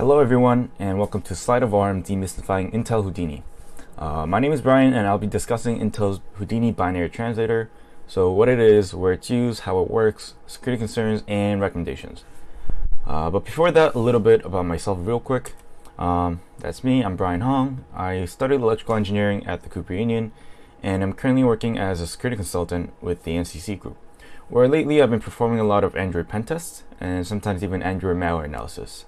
Hello everyone and welcome to Sleight of Arm Demystifying Intel Houdini. Uh, my name is Brian and I'll be discussing Intel's Houdini binary translator, so what it is, where it's used, how it works, security concerns, and recommendations. Uh, but before that, a little bit about myself real quick. Um, that's me, I'm Brian Hong. I studied electrical engineering at the Cooper Union and I'm currently working as a security consultant with the NCC group, where lately I've been performing a lot of Android pen tests and sometimes even Android malware analysis.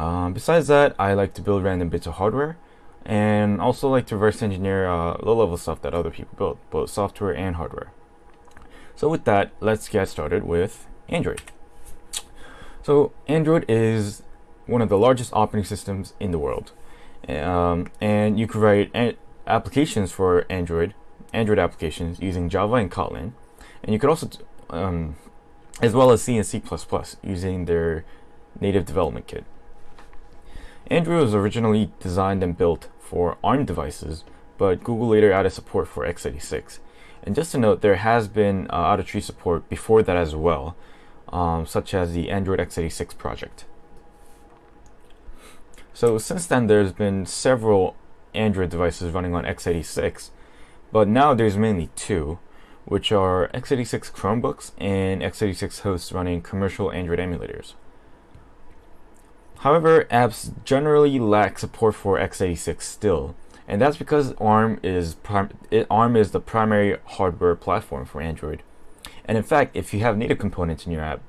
Um, besides that, I like to build random bits of hardware and also like to reverse engineer uh, low-level stuff that other people build, both software and hardware. So with that, let's get started with Android. So Android is one of the largest operating systems in the world. Um, and you can write applications for Android, Android applications using Java and Kotlin. And you could also, um, as well as C and C++ using their native development kit. Android was originally designed and built for ARM devices, but Google later added support for x86. And just to note, there has been uh, out-of-tree support before that as well, um, such as the Android x86 project. So since then, there's been several Android devices running on x86, but now there's mainly two, which are x86 Chromebooks and x86 hosts running commercial Android emulators. However, apps generally lack support for x86 still, and that's because ARM is ARM is the primary hardware platform for Android. And in fact, if you have native components in your app,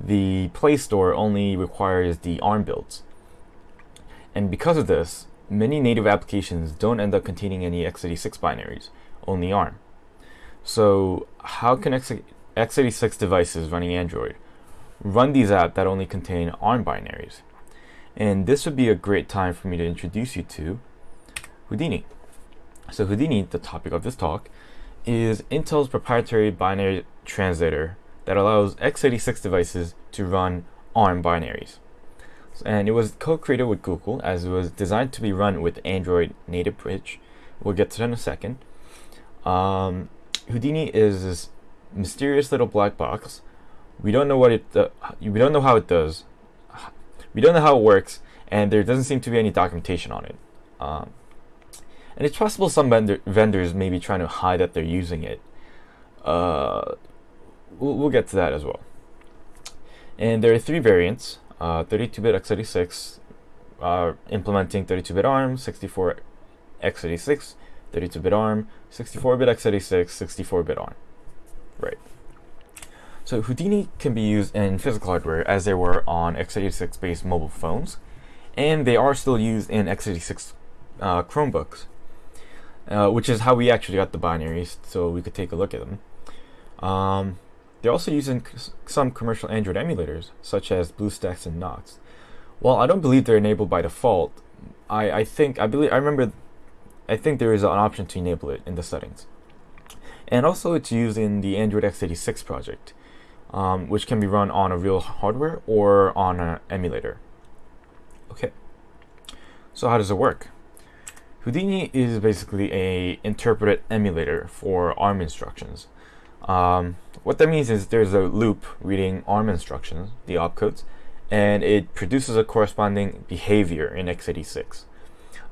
the Play Store only requires the ARM builds. And because of this, many native applications don't end up containing any x86 binaries, only ARM. So how can x x86 devices running Android run these apps that only contain ARM binaries? And this would be a great time for me to introduce you to Houdini. So Houdini, the topic of this talk, is Intel's proprietary binary translator that allows x86 devices to run ARM binaries. And it was co-created with Google as it was designed to be run with Android native bridge. We'll get to that in a second. Um, Houdini is this mysterious little black box. We don't know what it. We don't know how it does. We don't know how it works, and there doesn't seem to be any documentation on it. Um, and it's possible some vendor vendors may be trying to hide that they're using it. Uh, we'll, we'll, get to that as well. And there are three variants, 32-bit uh, x86, uh, implementing 32-bit ARM, 64 x86, 32-bit ARM, 64-bit x86, 64-bit ARM. Right. So Houdini can be used in physical hardware as they were on x86 based mobile phones, and they are still used in x86 uh, Chromebooks, uh, which is how we actually got the binaries, so we could take a look at them. Um, they're also using some commercial Android emulators, such as BlueStacks and Nox. While I don't believe they're enabled by default, I, I think I believe I remember I think there is an option to enable it in the settings. And also it's used in the Android x86 project um, which can be run on a real hardware or on an emulator. Okay, so how does it work? Houdini is basically a interpreted emulator for ARM instructions. Um, what that means is there's a loop reading ARM instructions, the opcodes, and it produces a corresponding behavior in x86.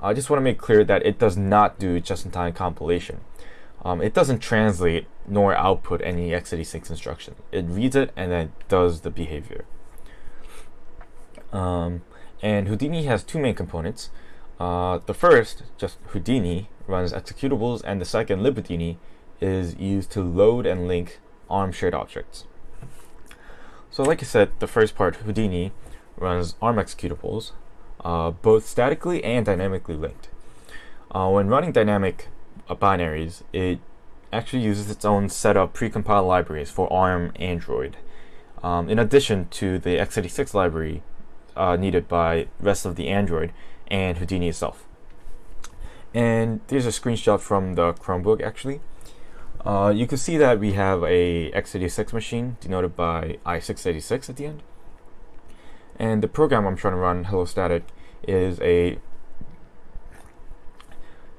I just want to make clear that it does not do just-in-time compilation. Um, it doesn't translate nor output any x86 instruction. It reads it and then does the behavior. Um, and Houdini has two main components. Uh, the first, just Houdini, runs executables, and the second, libhoudini, is used to load and link ARM shared objects. So like I said, the first part, Houdini, runs ARM executables, uh, both statically and dynamically linked. Uh, when running dynamic uh, binaries, it actually uses its own set of precompiled libraries for ARM Android, um, in addition to the x86 library uh, needed by rest of the Android and Houdini itself. And here's a screenshot from the Chromebook actually. Uh, you can see that we have a x86 machine denoted by i686 at the end. And the program I'm trying to run, Hello Static, is a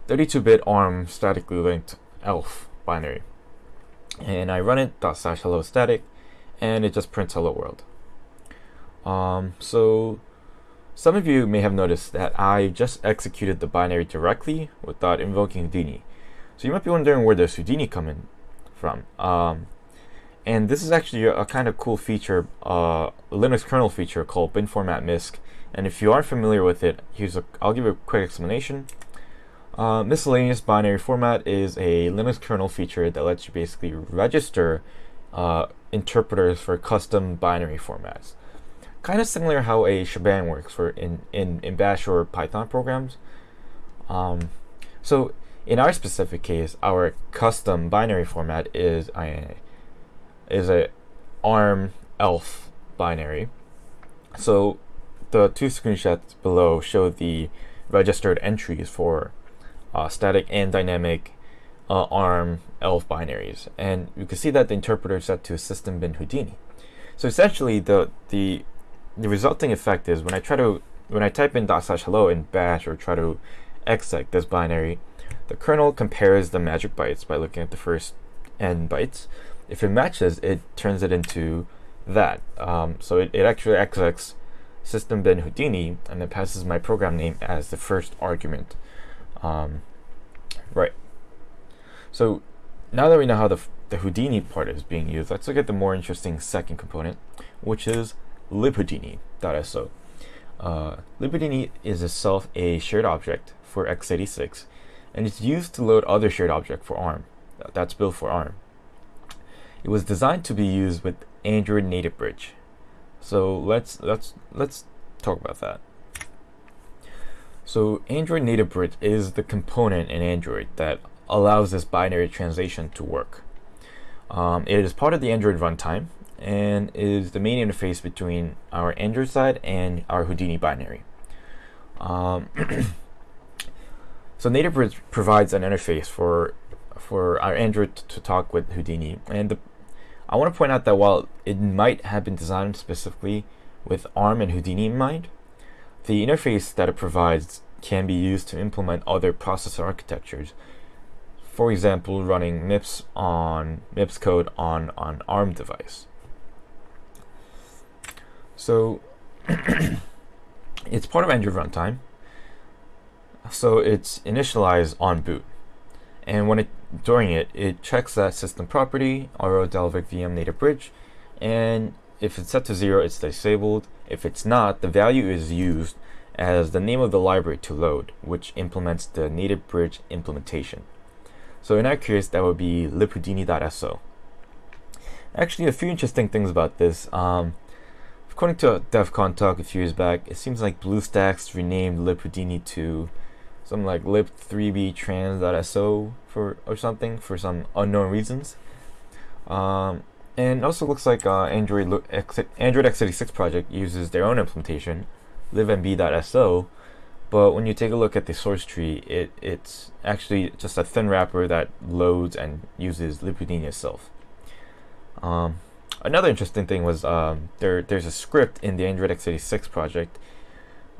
32-bit ARM statically linked ELF binary. And I run it dot slash hello static, and it just prints hello world. Um, so Some of you may have noticed that I just executed the binary directly without invoking Houdini. So you might be wondering where does Houdini come in from. Um, and this is actually a, a, kind of cool feature, uh, Linux kernel feature called bin format misc. And if you aren't familiar with it, here's a, I'll give you a quick explanation. Uh, miscellaneous binary format is a Linux kernel feature that lets you basically register uh, interpreters for custom binary formats. Kind of similar how a shebang works for in, in, in Bash or Python programs. Um, so in our specific case, our custom binary format is a is a ARM ELF binary. So the two screenshots below show the registered entries for uh, static and dynamic uh, ARM ELF binaries, and you can see that the interpreter is set to system bin Houdini. So essentially, the the the resulting effect is when I try to when I type in dot slash hello in bash or try to exec this binary, the kernel compares the magic bytes by looking at the first n bytes. If it matches, it turns it into that. Um, so it, it actually execs system bin Houdini and it passes my program name as the first argument. Um, right. So now that we know how the, the Houdini part is being used, let's look at the more interesting second component, which is libhoudini.so. Uh, libhoudini is itself a shared object for x86, and it's used to load other shared object for ARM. That's built for ARM. It was designed to be used with Android Native Bridge. So let's let's let's talk about that. So Android Native Bridge is the component in Android that allows this binary translation to work. Um, it is part of the Android runtime, and is the main interface between our Android side and our Houdini binary. Um, so Native Bridge provides an interface for for our Android to talk with Houdini, and the, I want to point out that while it might have been designed specifically with ARM and Houdini in mind, the interface that it provides can be used to implement other processor architectures. For example, running MIPS on MIPS code on an ARM device. So it's part of Android runtime. So it's initialized on boot. And when it during it, it checks that system property, RO Dalvik VM native bridge, and if it's set to zero, it's disabled. If it's not, the value is used as the name of the library to load, which implements the native bridge implementation. So in our case, that would be libhoudini.so. Actually, a few interesting things about this. Um, According to a DEF CON talk a few years back, it seems like BlueStacks renamed libhoudini to something like lib3btrans.so for or something for some unknown reasons. Um, and also looks like uh, Android Android x86 project uses their own implementation, libmb.so, but when you take a look at the source tree, it, it's actually just a thin wrapper that loads and uses libhoudini itself. Um, another interesting thing was um, there there's a script in the Android x86 project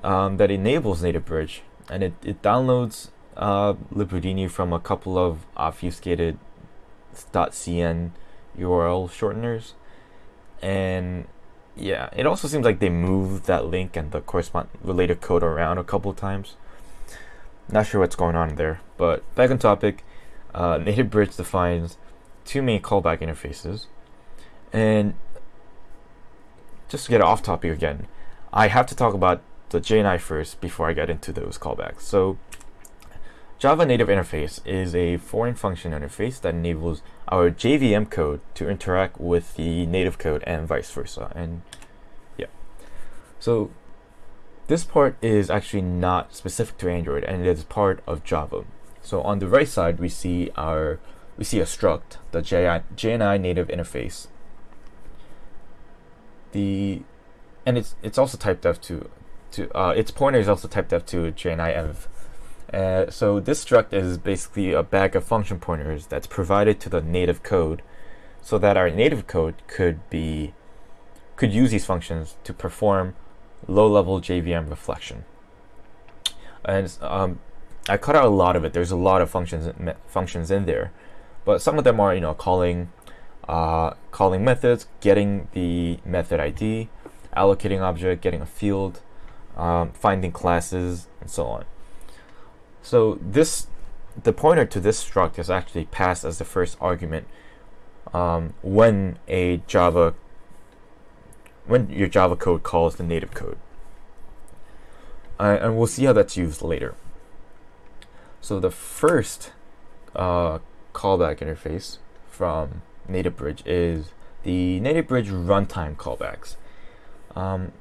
um, that enables native bridge and it, it downloads uh, from a couple of obfuscated .cn URL shorteners. And yeah it also seems like they moved that link and the correspond related code around a couple times. Not sure what's going on there but back on topic uh, native bridge defines two main callback interfaces. And just to get off topic again, I have to talk about the JNI first before I get into those callbacks. So Java Native Interface is a foreign function interface that enables our JVM code to interact with the native code and vice versa. And yeah, so this part is actually not specific to Android and it is part of Java. So on the right side, we see our we see a struct, the JNI native interface, the and it's it's also typedef to to uh, its pointer is also typedef to jni Uh, so this struct is basically a bag of function pointers that's provided to the native code, so that our native code could be could use these functions to perform low-level JVM reflection. And um, I cut out a lot of it. There's a lot of functions functions in there, but some of them are you know calling uh, calling methods, getting the method ID, allocating object, getting a field, um, finding classes, and so on. So this, the pointer to this struct is actually passed as the first argument um, when a Java, when your Java code calls the native code. Uh, and we'll see how that's used later. So the first uh, callback interface from Native Bridge is the Native Bridge runtime callbacks. Um,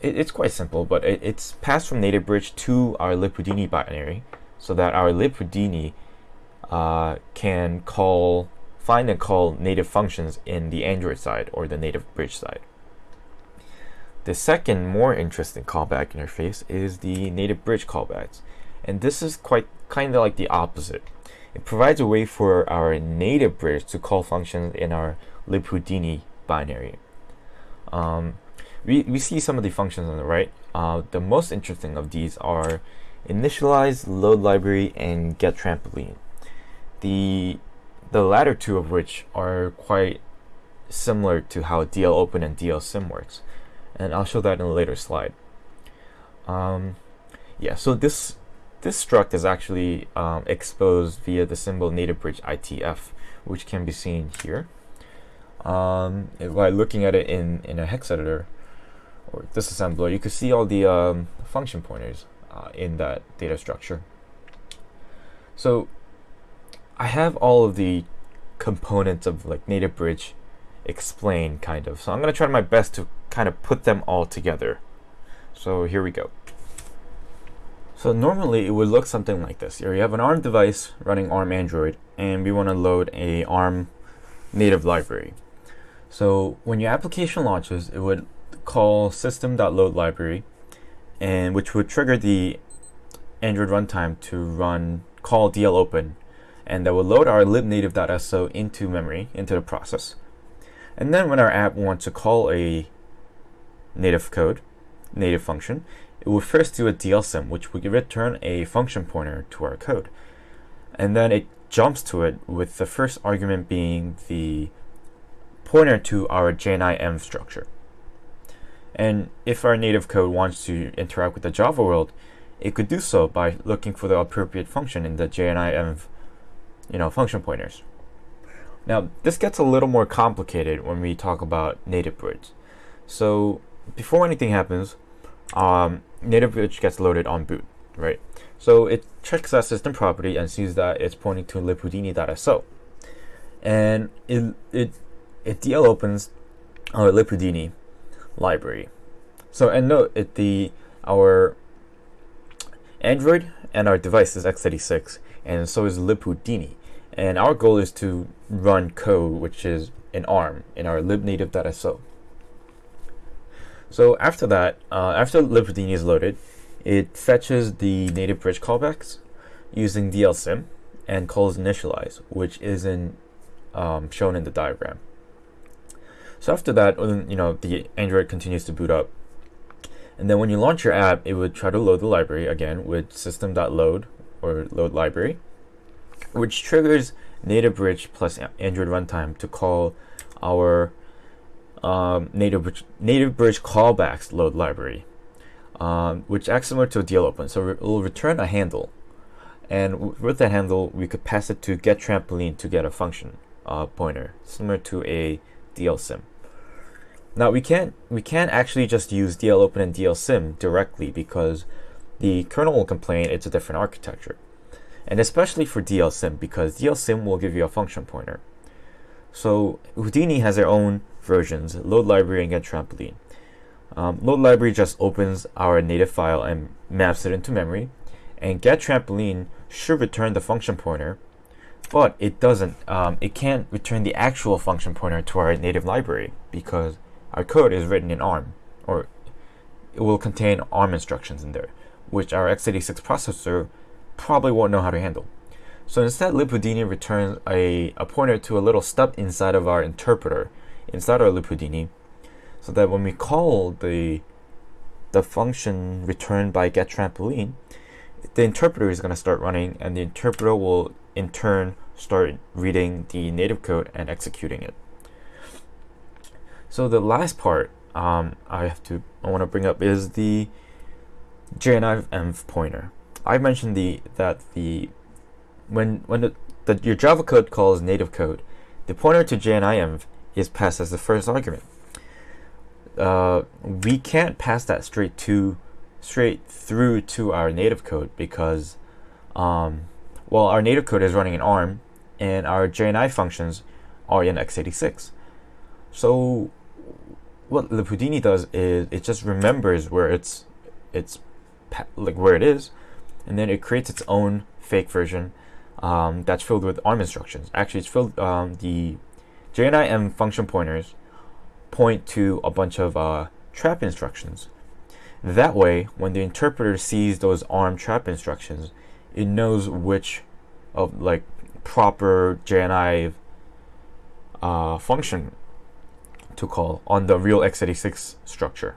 it, it's quite simple, but it, it's passed from Native Bridge to our libhoudini binary so that our libhoudini uh, can call, find and call native functions in the Android side or the Native Bridge side. The second, more interesting callback interface is the Native Bridge callbacks. And this is quite kind of like the opposite. It provides a way for our native bridge to call functions in our libhoudini binary. Um, we, we see some of the functions on the right. Uh, the most interesting of these are initialize, load library, and get trampoline. The, the latter two of which are quite similar to how DL open and DL sim works. And I'll show that in a later slide. Um, yeah, so this this struct is actually um, exposed via the symbol native bridge ITF, which can be seen here. Um, by looking at it in, in a hex editor or disassembler, you can see all the um, function pointers uh, in that data structure. So I have all of the components of like native bridge explained kind of. So I'm going to try my best to kind of put them all together. So here we go. So normally it would look something like this. Here you have an ARM device running ARM Android and we want to load a ARM native library. So when your application launches, it would call system.loadLibrary and which would trigger the Android runtime to run call DL open and that will load our libnative.so into memory, into the process. And then when our app wants to call a native code, native function, it will first do a DLSym, which will return a function pointer to our code. And then it jumps to it with the first argument being the pointer to our JNIM structure. And if our native code wants to interact with the Java world, it could do so by looking for the appropriate function in the JNIM you know, function pointers. Now, this gets a little more complicated when we talk about native bridge. So before anything happens, um, native bridge gets loaded on boot, right? So it checks that system property and sees that it's pointing to libhoudini.so. And it, it, it DL opens our libhoudini library. So and note it the our Android and our device is x86 and so is libhoudini. And our goal is to run code which is in ARM in our libnative.so. So after that, uh, after libhoudini is loaded, it fetches the native bridge callbacks using dlsim and calls initialize, which isn't um, shown in the diagram. So after that, you know, the Android continues to boot up. And then when you launch your app, it would try to load the library again with system.load or load library, which triggers native bridge plus Android runtime to call our um, native, bridge, native bridge callbacks load library, um, which acts similar to a DL open. So it will return a handle. And with that handle, we could pass it to get trampoline to get a function uh, pointer, similar to a DLSym. Now we can't we can't actually just use DL open and DLSym directly because the kernel will complain it's a different architecture. And especially for DLSym because DLSym will give you a function pointer. So Houdini has their own versions, load library and get trampoline. Um, load library just opens our native file and maps it into memory, and get trampoline should return the function pointer, but it doesn't. Um, it can't return the actual function pointer to our native library because our code is written in ARM, or it will contain ARM instructions in there, which our x86 processor probably won't know how to handle. So instead, libhoudini returns a, a pointer to a little stub inside of our interpreter inside our libhoudini so that when we call the the function returned by get trampoline, the interpreter is going to start running and the interpreter will in turn start reading the native code and executing it. So the last part um, I have to I want to bring up is the JNIM pointer. I mentioned the that the when when the, the your Java code calls native code, the pointer to JNIM is passed as the first argument. Uh, we can't pass that straight to straight through to our native code because um, well our native code is running in ARM and our JNI functions are in x86. So what libhoudini does is it just remembers where it's it's like where it is, and then it creates its own fake version um, that's filled with ARM instructions. Actually, it's filled um, the JNIM function pointers point to a bunch of uh, trap instructions. That way, when the interpreter sees those ARM trap instructions, it knows which of like proper JNI uh, function to call on the real x86 structure.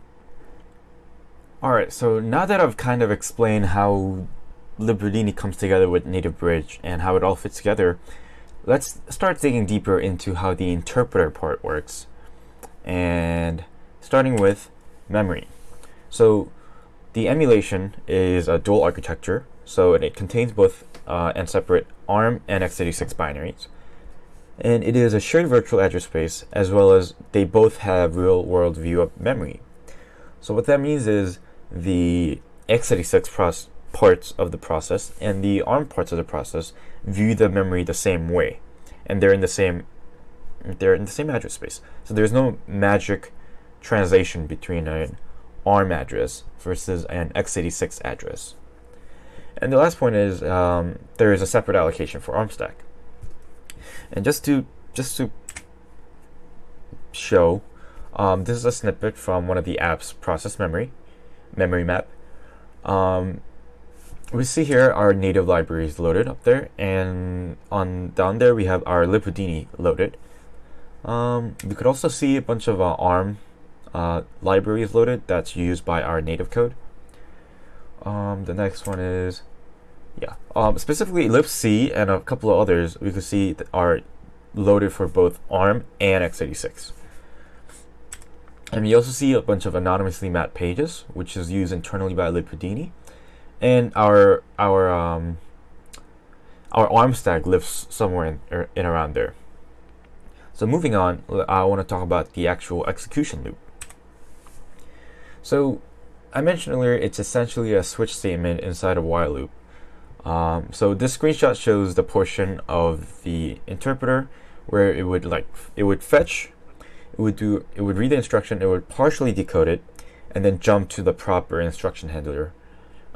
Alright, so now that I've kind of explained how libhoudini comes together with Native Bridge and how it all fits together, let's start digging deeper into how the interpreter part works. And starting with memory. So the emulation is a dual architecture, so it contains both uh, and separate ARM and x86 binaries. And it is a shared virtual address space as well as they both have real world view of memory. So what that means is the x86 parts of the process and the ARM parts of the process view the memory the same way. And they're in the same they're in the same address space. So there's no magic translation between an ARM address versus an x86 address. And the last point is um, there is a separate allocation for ARM stack. And just to just to show, um, this is a snippet from one of the app's process memory, memory map. Um, we see here our native libraries loaded up there, and on down there we have our libhoudini loaded. Um, we could also see a bunch of uh, ARM uh, libraries loaded that's used by our native code. Um, the next one is, yeah, um, specifically libc and a couple of others we could see are loaded for both ARM and x86. And you also see a bunch of anonymously mapped pages, which is used internally by libhoudini, and our our um, our ARM stack lives somewhere in, er, in around there. So moving on, I want to talk about the actual execution loop. So I mentioned earlier, it's essentially a switch statement inside a while loop. Um, so this screenshot shows the portion of the interpreter where it would like it would fetch, it would do it would read the instruction, it would partially decode it, and then jump to the proper instruction handler.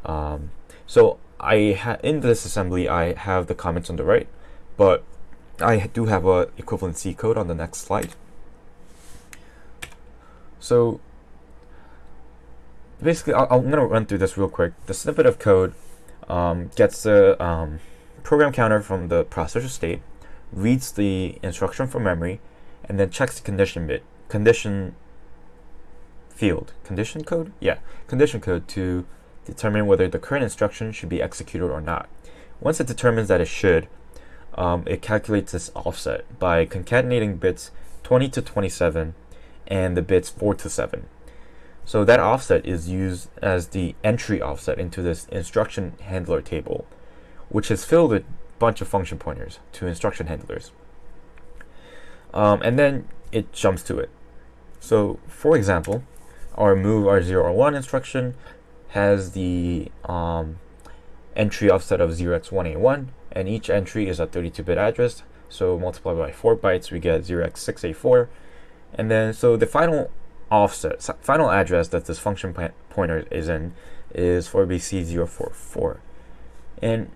Um, so I in this assembly I have the comments on the right, but I do have a equivalent C code on the next slide. So basically, i am going to run through this real quick. The snippet of code um, gets the um, program counter from the processor state, reads the instruction from memory, and then checks the condition bit, condition field, condition code? Yeah, condition code to determine whether the current instruction should be executed or not. Once it determines that it should, um, it calculates this offset by concatenating bits 20 to 27 and the bits 4 to 7. So that offset is used as the entry offset into this instruction handler table, which is filled with a bunch of function pointers to instruction handlers. Um, and then it jumps to it. So for example, our move R0 R1 instruction has the um, entry offset of 0x1A1, and each entry is a 32-bit address. So multiplied by 4 bytes, we get 0x6A4. And then, so the final offset, final address that this function pointer is in is 4BC044. And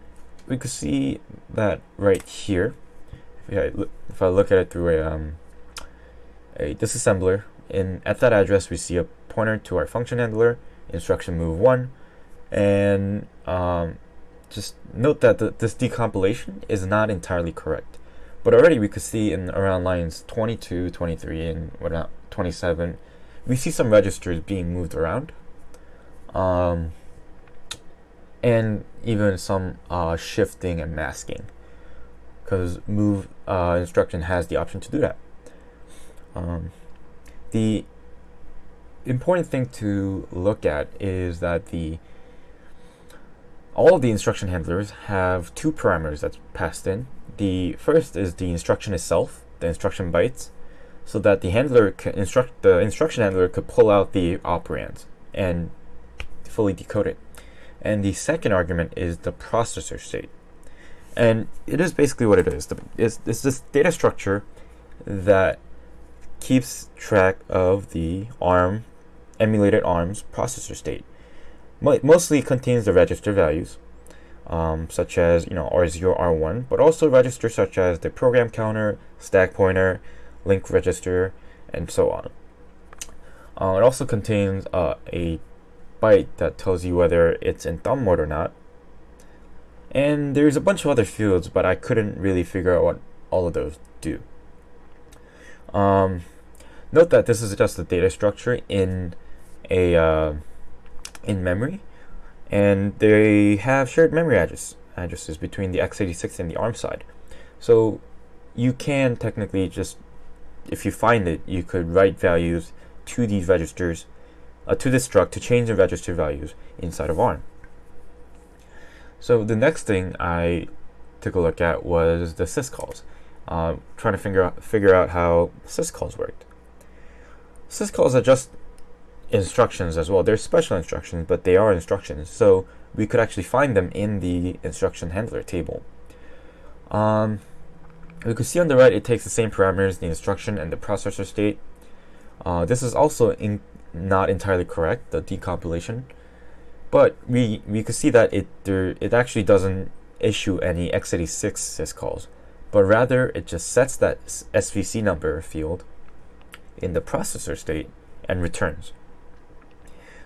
we can see that right here. If I, if I look at it through a, um, a disassembler, in at that address we see a pointer to our function handler, instruction move 1, and um, just note that the, this decompilation is not entirely correct. But already we could see in around lines 22, 23, and whatnot, 27, we see some registers being moved around. Um, and even some uh, shifting and masking because move uh, instruction has the option to do that. Um, the important thing to look at is that the all of the instruction handlers have two parameters that's passed in. The first is the instruction itself, the instruction bytes, so that the handler can instruct the instruction handler could pull out the operands and fully decode it. And the second argument is the processor state. And it is basically what it is. It's, it's this data structure that keeps track of the ARM, emulated ARM's processor state. Mostly contains the register values, um, such as you know R0, R1, but also registers such as the program counter, stack pointer, link register, and so on. Uh, it also contains uh, a byte that tells you whether it's in thumb mode or not. And there's a bunch of other fields, but I couldn't really figure out what all of those do. Um, note that this is just a data structure in a uh, in memory, and they have shared memory address, addresses between the x86 and the ARM side. So you can technically just if you find it, you could write values to these registers, uh, to this struct to change the register values inside of ARM. So the next thing I took a look at was the syscalls, uh, trying to figure out, figure out how syscalls worked. Syscalls are just instructions as well. They're special instructions, but they are instructions. So we could actually find them in the instruction handler table. Um, we can see on the right it takes the same parameters, the instruction and the processor state. Uh, this is also in not entirely correct, the decompilation. But we, we could see that it, there, it actually doesn't issue any x86 syscalls, but rather it just sets that SVC number field in the processor state and returns.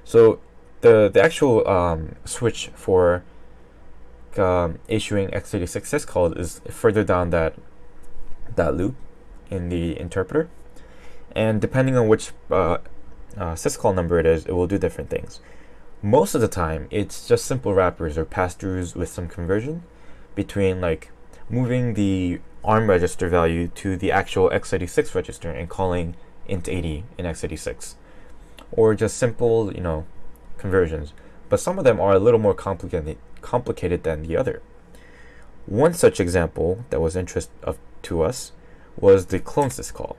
So the, the actual um, switch for um, issuing x86 syscalls is further down that that loop in the interpreter. And depending on which uh, uh, syscall number it is, it will do different things. Most of the time, it's just simple wrappers or pass-throughs with some conversion between like moving the ARM register value to the actual x86 register and calling int80 in x86. Or just simple, you know, conversions. But some of them are a little more complicated, complicated than the other. One such example that was interest of to us was the clone syscall.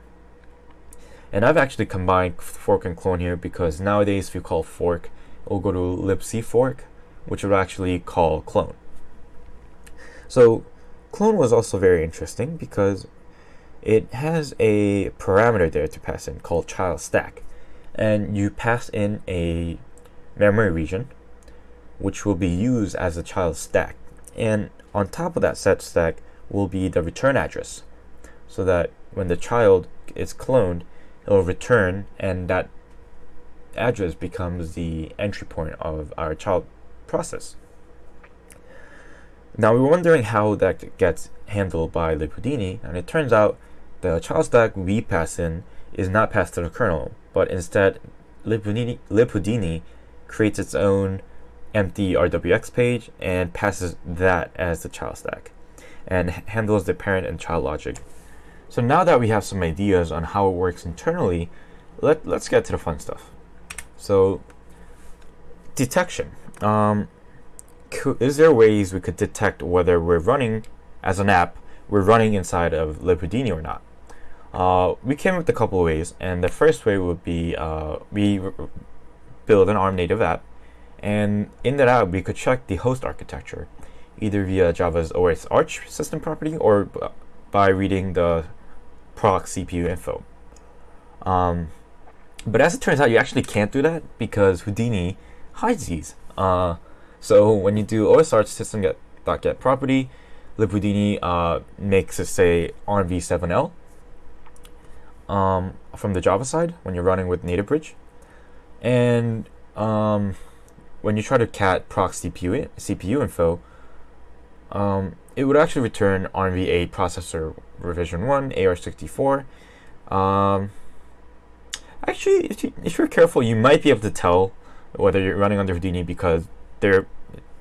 And I've actually combined fork and clone here because nowadays if you call fork, it will go to libc fork, which will actually call clone. So clone was also very interesting because it has a parameter there to pass in called child stack. And you pass in a memory region, which will be used as a child stack. And on top of that set stack, will be the return address so that when the child is cloned, it will return and that address becomes the entry point of our child process. Now we were wondering how that gets handled by libhoudini, and it turns out the child stack we pass in is not passed to the kernel, but instead libhoudini creates its own empty RWX page and passes that as the child stack and handles the parent and child logic. So now that we have some ideas on how it works internally, let, let's get to the fun stuff. So detection. Um, is there ways we could detect whether we're running as an app, we're running inside of libhoudini or not? Uh, we came up with a couple of ways, and the first way would be uh, we build an ARM native app, and in that app we could check the host architecture either via Java's OS Arch system property or by reading the proc CPU info. Um, but as it turns out, you actually can't do that because Houdini hides these. Uh, so when you do OS Arch system get dot get property, libhoudini uh, makes it say ARMv7l um, from the Java side when you're running with native bridge, and um, when you try to cat proc CPU CPU info, um, it would actually return ARMv8 processor revision 1, AR64. Um, actually, if, you, if you're careful, you might be able to tell whether you're running under Houdini because there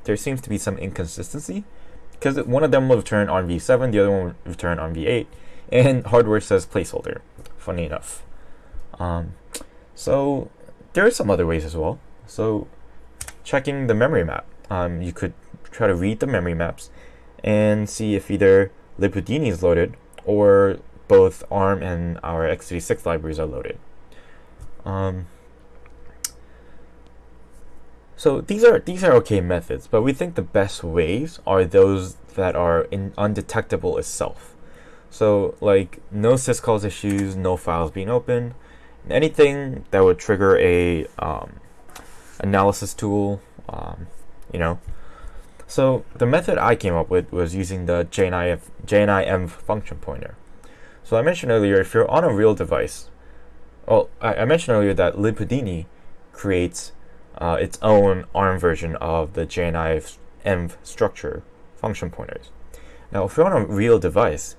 there seems to be some inconsistency. Because one of them will return ARMv7, the other one will return ARMv8, and hardware says placeholder, funny enough. Um, so there are some other ways as well. So checking the memory map. um, you could try to read the memory maps and see if either libhoudini is loaded or both ARM and our x86 libraries are loaded. Um, so these are these are okay methods, but we think the best ways are those that are undetectable itself. So like no syscalls issues, no files being opened, anything that would trigger a um, analysis tool, um, you know. So the method I came up with was using the JNIF, JNIM function pointer. So I mentioned earlier, if you're on a real device, well, I, I mentioned earlier that libhoudini creates uh, its own ARM version of the env structure function pointers. Now, if you're on a real device,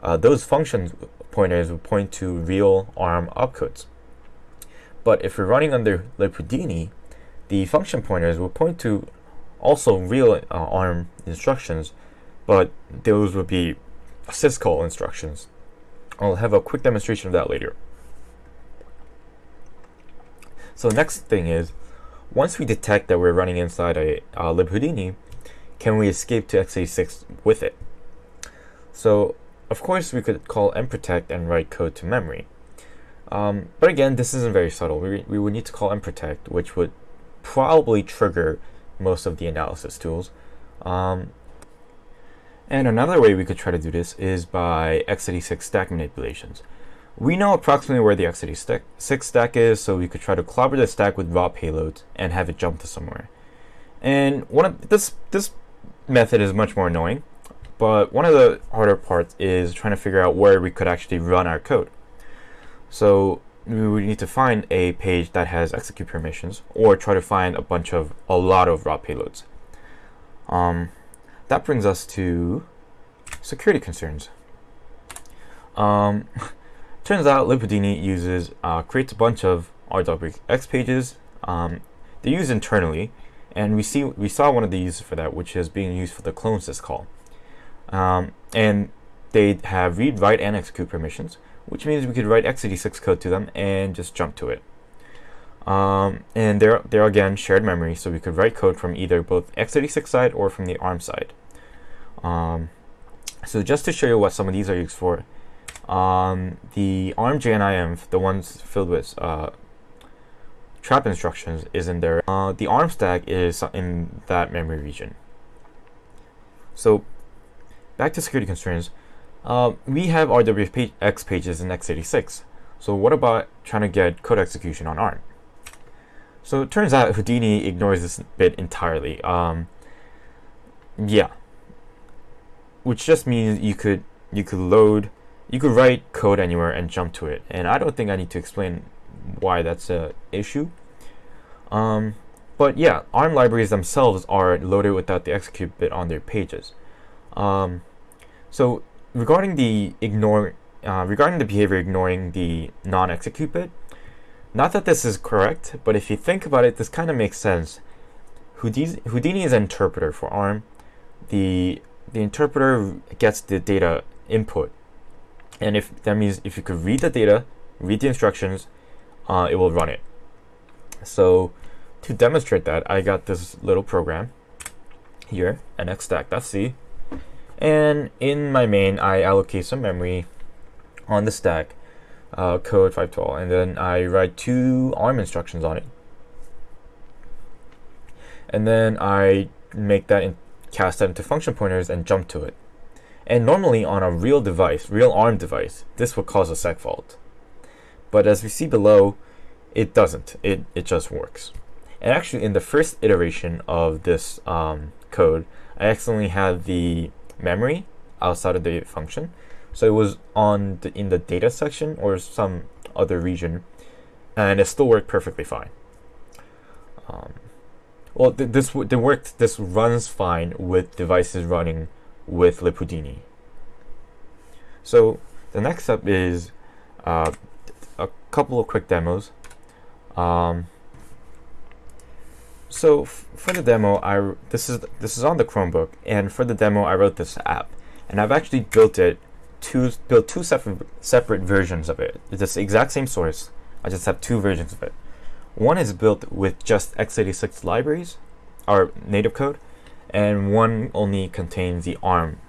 uh, those function pointers will point to real ARM opcodes. But if you're running under libhoudini, the function pointers will point to also real uh, ARM instructions, but those would be syscall instructions. I'll have a quick demonstration of that later. So next thing is, once we detect that we're running inside a uh, libhoudini, can we escape to x86 with it? So of course we could call mprotect and write code to memory. Um, but again, this isn't very subtle. We, we would need to call mprotect, which would probably trigger most of the analysis tools. Um, and another way we could try to do this is by x86 stack manipulations. We know approximately where the x86 stack is, so we could try to clobber the stack with raw payloads and have it jump to somewhere. And one of this this method is much more annoying, but one of the harder parts is trying to figure out where we could actually run our code. So we would need to find a page that has execute permissions, or try to find a bunch of a lot of raw payloads. Um, that brings us to security concerns. Um, turns out libhoudini uses uh, creates a bunch of RWX pages. Um, they use internally, and we see we saw one of the uses for that, which is being used for the clone syscall. Um, and they have read, write, and execute permissions, which means we could write x86 code to them and just jump to it. Um, and they're, they're again shared memory, so we could write code from either both x86 side or from the ARM side. Um, so just to show you what some of these are used for, um, the ARM JNIM, the ones filled with uh, trap instructions, is in there. Uh, the ARM stack is in that memory region. So back to security concerns. Uh, we have RWX pages in x86. So what about trying to get code execution on ARM? So it turns out Houdini ignores this bit entirely. Um, yeah, which just means you could you could load, you could write code anywhere and jump to it. And I don't think I need to explain why that's a issue. Um, but yeah, ARM libraries themselves are loaded without the execute bit on their pages. Um, so regarding the ignore, uh, regarding the behavior ignoring the non-execute bit, not that this is correct, but if you think about it, this kind of makes sense. Houdini, Houdini is an interpreter for ARM. The the interpreter gets the data input, and if that means if you could read the data, read the instructions, uh, it will run it. So to demonstrate that, I got this little program here, nxstack.c, and in my main, I allocate some memory on the stack uh, code 512 and then I write two ARM instructions on it. And then I make that in, cast that into function pointers and jump to it. And normally on a real device real ARM device this would cause a seg fault. But as we see below it doesn't. It, it just works. And actually in the first iteration of this um, code I accidentally had the memory outside of the function so it was on the, in the data section or some other region, and it still worked perfectly fine. Um, well, th this the worked. This runs fine with devices running with libhoudini. So the next step is uh, a couple of quick demos. Um, so for the demo, I this is this is on the Chromebook, and for the demo, I wrote this app, and I've actually built it two build two separate separate versions of it. It's the exact same source. I just have two versions of it. One is built with just x86 libraries, our native code, and one only contains the ARM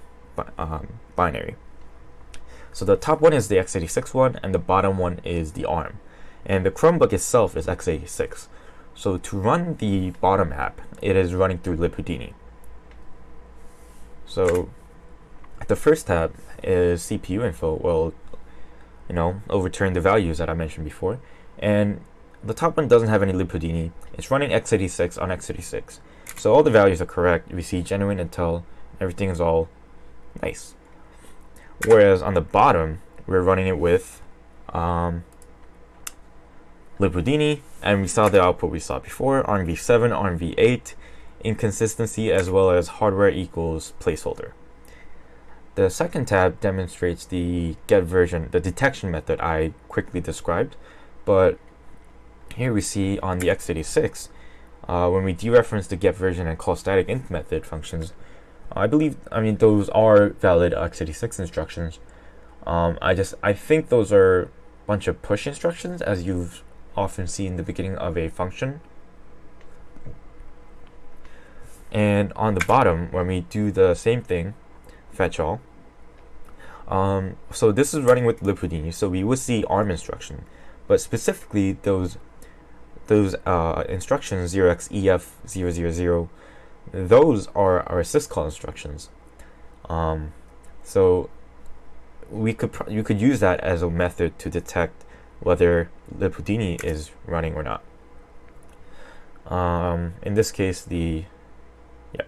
um, binary. So the top one is the x86 one, and the bottom one is the ARM. And the Chromebook itself is x86. So to run the bottom app, it is running through libhoudini. So the first tab is CPU info. Well, you know, overturn the values that I mentioned before. And the top one doesn't have any libhoudini. It's running x86 on x86. So all the values are correct. We see genuine Intel. Everything is all nice. Whereas on the bottom, we're running it with um, libhoudini, and we saw the output we saw before, ARMv7, ARMv8, inconsistency, as well as hardware equals placeholder. The second tab demonstrates the get version, the detection method I quickly described, but here we see on the x86, uh, when we dereference the get version and call static int method functions, I believe, I mean, those are valid x86 instructions. Um, I just, I think those are a bunch of push instructions as you've often see in the beginning of a function. And on the bottom, when we do the same thing, fetch all, um, so this is running with libhoudini, so we would see ARM instruction, but specifically those those uh, instructions 0xEF000, those are our syscall instructions. Um, so we could you could use that as a method to detect whether libhoudini is running or not. Um, in this case, the yeah.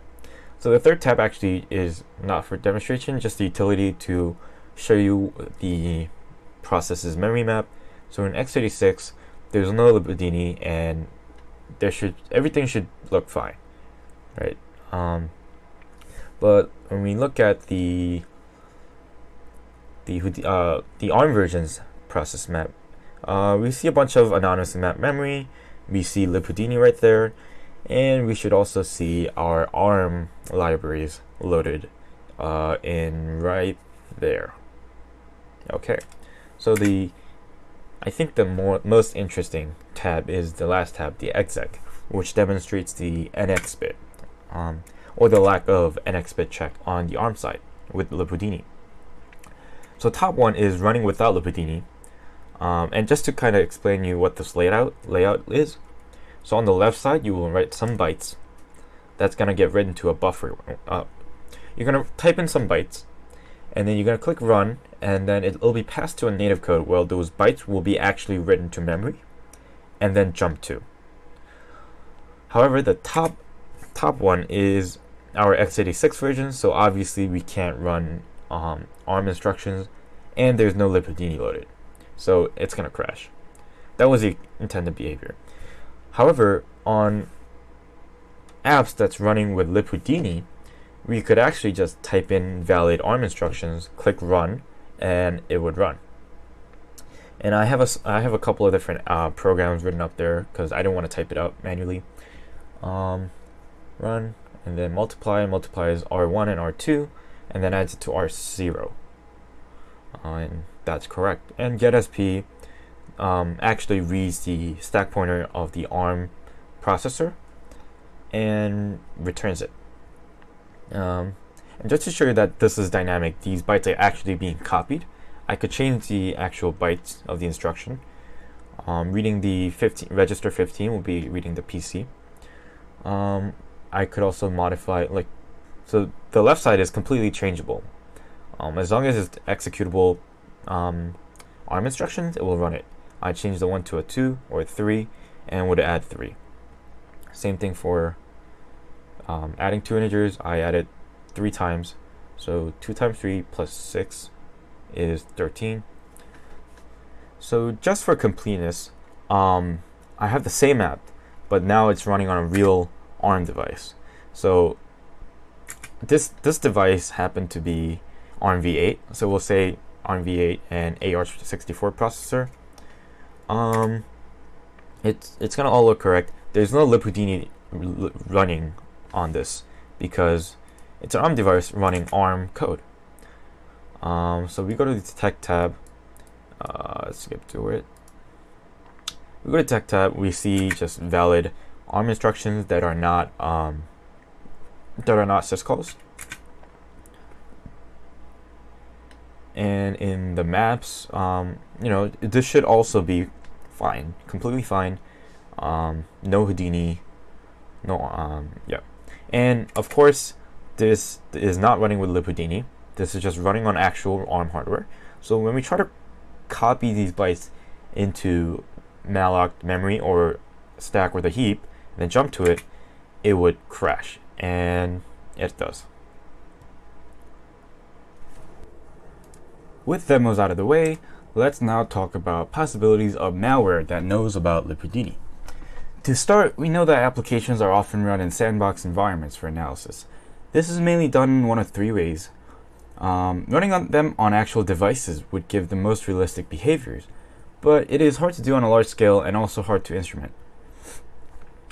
So the third tab actually is not for demonstration, just the utility to show you the process's memory map. So in x86, there's no libhoudini, and there should everything should look fine, right? Um, but when we look at the the uh, the ARM versions process map, uh, we see a bunch of anonymous map memory. We see libhoudini right there, and we should also see our ARM libraries loaded uh, in right there. Okay, so the I think the more most interesting tab is the last tab, the exec, which demonstrates the NX bit, um, or the lack of NX bit check on the ARM side with libhoudini. So top one is running without libhoudini, um, and just to kind of explain you what this layout layout is, so on the left side you will write some bytes. That's gonna get written to a buffer. Uh, you're gonna type in some bytes, and then you're gonna click run, and then it'll be passed to a native code where those bytes will be actually written to memory, and then jump to. However, the top top one is our x86 version, so obviously we can't run um, ARM instructions, and there's no libhoudini loaded so it's going to crash. That was the intended behavior. However, on apps that's running with libhoudini, we could actually just type in valid ARM instructions, click run, and it would run. And I have a, I have a couple of different uh, programs written up there because I don't want to type it out manually. Um, run, and then multiply, multiplies R1 and R2, and then adds it to R0. Uh, and that's correct. And getsp um, actually reads the stack pointer of the ARM processor and returns it. Um, and just to show you that this is dynamic, these bytes are actually being copied. I could change the actual bytes of the instruction. Um, reading the 15, register 15 will be reading the PC. Um, I could also modify, like, so the left side is completely changeable. Um, as long as it's executable um, ARM instructions, it will run it. I change the 1 to a 2 or a 3 and would add 3. Same thing for um, adding two integers. I added 3 times. So 2 times 3 plus 6 is 13. So just for completeness, um, I have the same app, but now it's running on a real ARM device. So this this device happened to be ARM v8. So we'll say ARMv8 and AR64 processor. Um, it's it's gonna all look correct. There's no libhoudini running on this because it's an ARM device running ARM code. Um, so we go to the detect tab. Uh, skip to it. We go to detect tab. We see just valid ARM instructions that are not um, that are not syscalls. And in the maps, um, you know, this should also be fine, completely fine. Um, no Houdini, no, um, yeah. And of course, this is not running with libhoudini. This is just running on actual ARM hardware. So when we try to copy these bytes into malloc memory or stack with a heap, and then jump to it, it would crash. And it does. With demos out of the way, let's now talk about possibilities of malware that knows about libhoudini. To start, we know that applications are often run in sandbox environments for analysis. This is mainly done in one of three ways. Um, running on them on actual devices would give the most realistic behaviors, but it is hard to do on a large scale and also hard to instrument.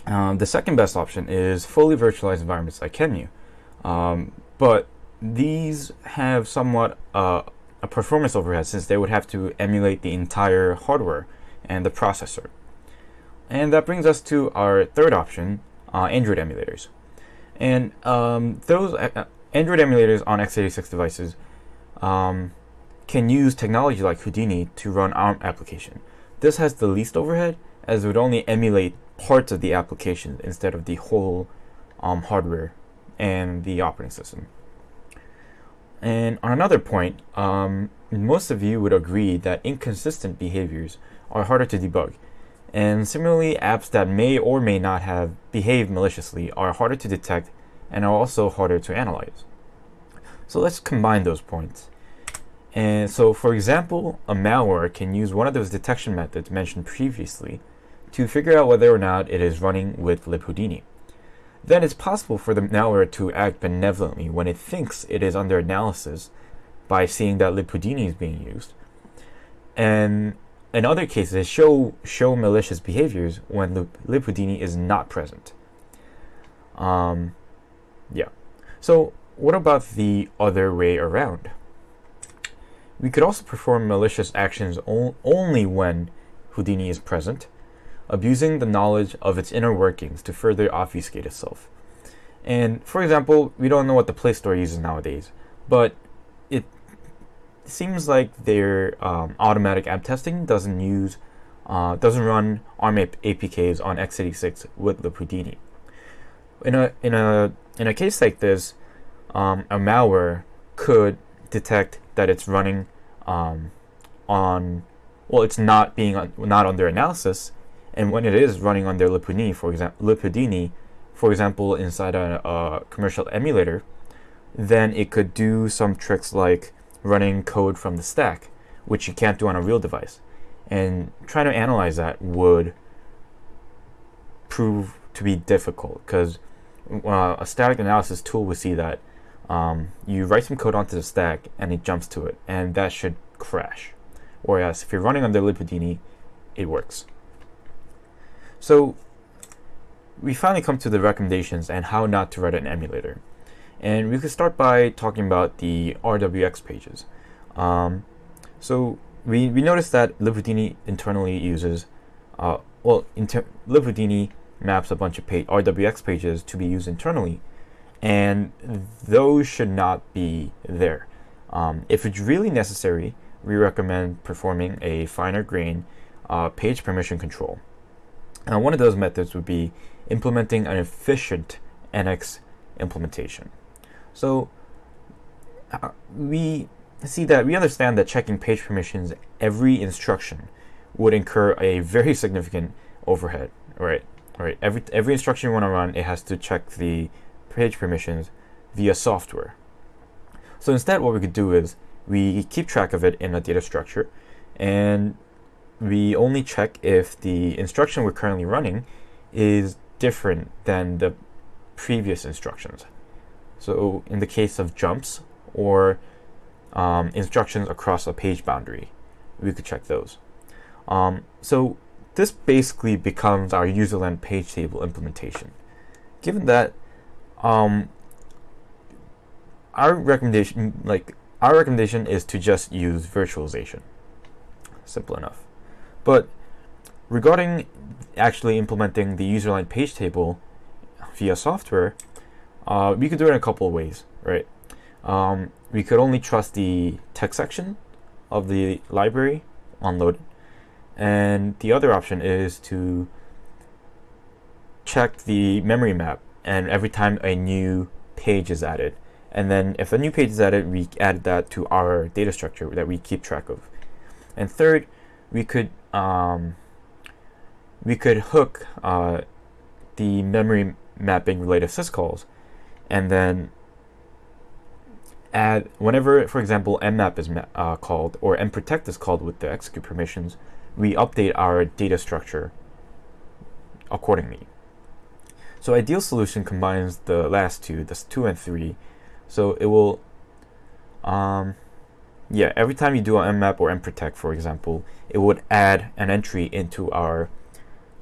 Um, the second best option is fully virtualized environments like QEMU, um, but these have somewhat uh, a performance overhead since they would have to emulate the entire hardware and the processor. And that brings us to our third option, uh, Android emulators. And um, those uh, Android emulators on x86 devices um, can use technology like Houdini to run ARM application. This has the least overhead as it would only emulate parts of the application instead of the whole um, hardware and the operating system. And on another point, um, most of you would agree that inconsistent behaviors are harder to debug and similarly, apps that may or may not have behaved maliciously are harder to detect and are also harder to analyze. So let's combine those points. And so, for example, a malware can use one of those detection methods mentioned previously to figure out whether or not it is running with libhoudini. Then it's possible for the malware to act benevolently when it thinks it is under analysis by seeing that libhoudini is being used. And in other cases, show show malicious behaviors when libhoudini is not present. Um, yeah. So what about the other way around? We could also perform malicious actions only when Houdini is present, abusing the knowledge of its inner workings to further obfuscate itself. And for example, we don't know what the Play Store uses nowadays, but it seems like their um, automatic app testing doesn't use uh, doesn't run ARM APKs on x86 with libhoudini. In a in a in a case like this, um, a malware could detect that it's running um, on well, it's not being un, not under analysis, and when it is running under libhoudini, for example, libhoudini, for example, inside a, a commercial emulator, then it could do some tricks like running code from the stack, which you can't do on a real device. And trying to analyze that would prove to be difficult because uh, a static analysis tool would see that um, you write some code onto the stack and it jumps to it, and that should crash. Whereas if you're running under libhoudini, it works. So we finally come to the recommendations and how not to write an emulator. And we could start by talking about the RWX pages. Um, so we, we noticed that libhoudini internally uses, uh, well, inter libhoudini maps a bunch of page, RWX pages to be used internally, and those should not be there. Um, if it's really necessary, we recommend performing a finer grain uh, page permission control. Now, one of those methods would be implementing an efficient NX implementation. So uh, we see that we understand that checking page permissions every instruction would incur a very significant overhead, right? Right. Every every instruction you want to run, it has to check the page permissions via software. So instead, what we could do is we keep track of it in a data structure, and we only check if the instruction we're currently running is different than the previous instructions. So in the case of jumps or um, instructions across a page boundary, we could check those. Um, so this basically becomes our userland page table implementation. Given that um, our recommendation, like our recommendation is to just use virtualization. Simple enough. But regarding actually implementing the userland page table via software, uh, we could do it in a couple of ways, right? Um, we could only trust the text section of the library unloaded. And the other option is to check the memory map and every time a new page is added. And then if a new page is added, we add that to our data structure that we keep track of. And third, we could um, we could hook uh, the memory mapping related syscalls and then add whenever, for example, mmap is uh, called or mprotect is called with the execute permissions, we update our data structure accordingly. So ideal solution combines the last two, that's two and three. So it will, um, yeah, every time you do an mmap or mprotect, for example, it would add an entry into our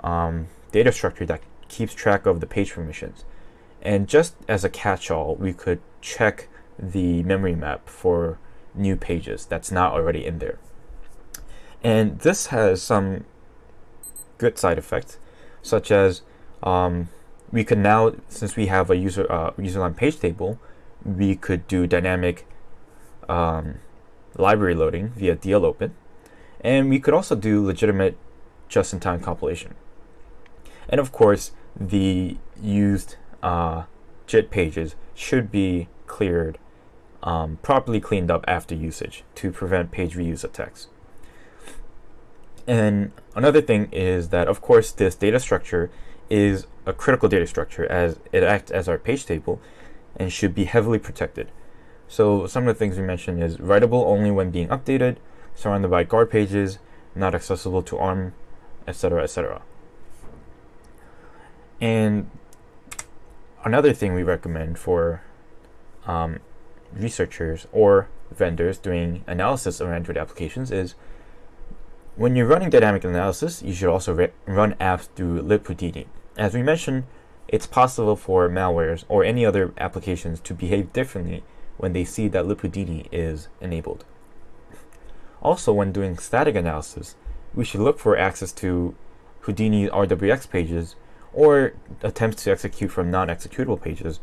um, data structure that keeps track of the page permissions. And just as a catch-all, we could check the memory map for new pages that's not already in there. And this has some good side effects, such as um, we could now, since we have a user uh, page table, we could do dynamic um, library loading via dlopen, and we could also do legitimate just-in-time compilation. And of course, the used uh, JIT pages should be cleared, um, properly cleaned up after usage to prevent page reuse attacks. And another thing is that, of course, this data structure is a critical data structure as it acts as our page table and should be heavily protected. So some of the things we mentioned is writable only when being updated, surrounded by guard pages, not accessible to ARM, etc., etc. And another thing we recommend for um, researchers or vendors doing analysis of Android applications is when you're running dynamic analysis, you should also run apps through libhoudini. As we mentioned, it's possible for malwares or any other applications to behave differently when they see that libhoudini is enabled. Also, when doing static analysis, we should look for access to Houdini RWX pages or attempts to execute from non-executable pages,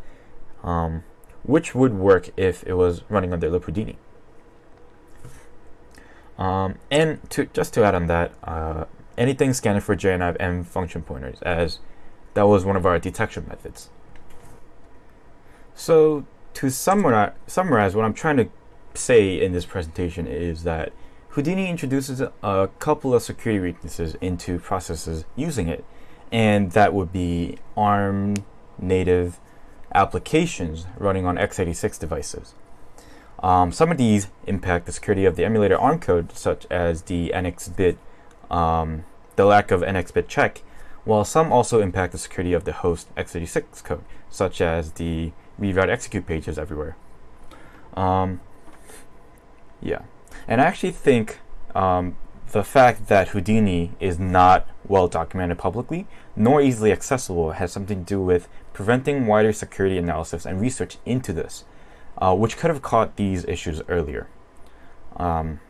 um, which would work if it was running under libhoudini. Um, and to just to add on that, uh, anything scanning for JNIV M function pointers, as that was one of our detection methods. So to summarize, summarize what I'm trying to say in this presentation is that Houdini introduces a couple of security weaknesses into processes using it, and that would be ARM native applications running on x86 devices. Um, some of these impact the security of the emulator ARM code, such as the NX bit, um, the lack of NX bit check, while some also impact the security of the host x86 code, such as the read got execute pages everywhere. Um, yeah, and I actually think um, the fact that Houdini is not well documented publicly, nor easily accessible, has something to do with preventing wider security analysis and research into this, uh, which could have caught these issues earlier. Um,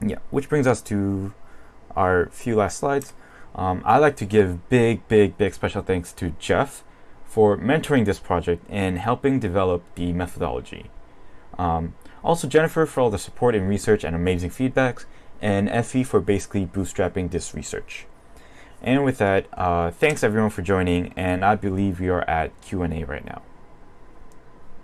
yeah, which brings us to our few last slides. Um, I'd like to give big, big, big special thanks to Jeff for mentoring this project and helping develop the methodology. Um, also Jennifer for all the support in research and amazing feedbacks, and Effie for basically bootstrapping this research. And with that, uh, thanks everyone for joining, and I believe we are at Q&A right now.